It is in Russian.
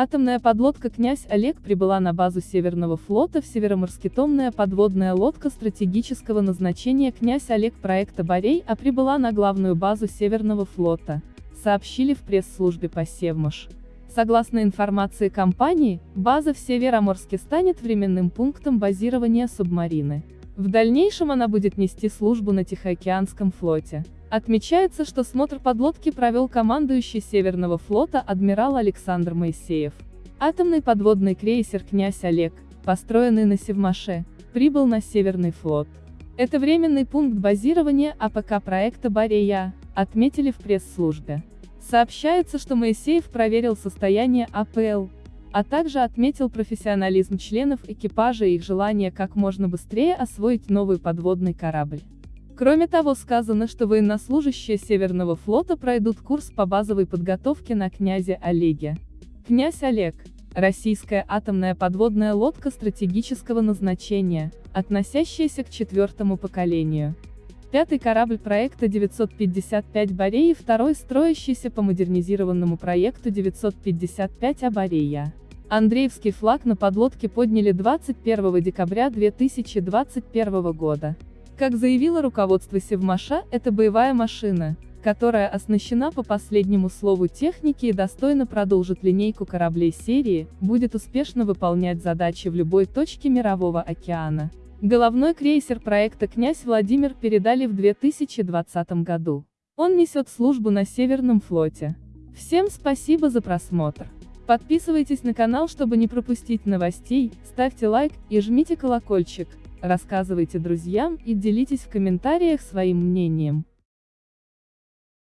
Атомная подлодка «Князь Олег» прибыла на базу Северного флота в Североморске. Томная подводная лодка стратегического назначения «Князь Олег» проекта «Борей», а прибыла на главную базу Северного флота, сообщили в пресс-службе по Севмаш. Согласно информации компании, база в Североморске станет временным пунктом базирования субмарины. В дальнейшем она будет нести службу на Тихоокеанском флоте. Отмечается, что смотр подлодки провел командующий Северного флота адмирал Александр Моисеев. Атомный подводный крейсер «Князь Олег», построенный на Севмаше, прибыл на Северный флот. Это временный пункт базирования АПЛ проекта «Борей-А», отметили в пресс-службе. Сообщается, что Моисеев проверил состояние АПЛ, а также отметил профессионализм членов экипажа и их желание как можно быстрее освоить новый подводный корабль. Кроме того сказано, что военнослужащие Северного флота пройдут курс по базовой подготовке на князе Олеге. Князь Олег – российская атомная подводная лодка стратегического назначения, относящаяся к четвертому поколению. Пятый корабль проекта 955 Бореи и второй строящийся по модернизированному проекту 955 Абарея. Андреевский флаг на подлодке подняли 21 декабря 2021 года. Как заявило руководство Севмаша, это боевая машина, которая оснащена по последнему слову техники и достойно продолжит линейку кораблей серии, будет успешно выполнять задачи в любой точке Мирового океана. Головной крейсер проекта «Князь Владимир» передали в 2020 году. Он несет службу на Северном флоте. Всем спасибо за просмотр. Подписывайтесь на канал, чтобы не пропустить новостей, ставьте лайк и жмите колокольчик. Рассказывайте друзьям и делитесь в комментариях своим мнением.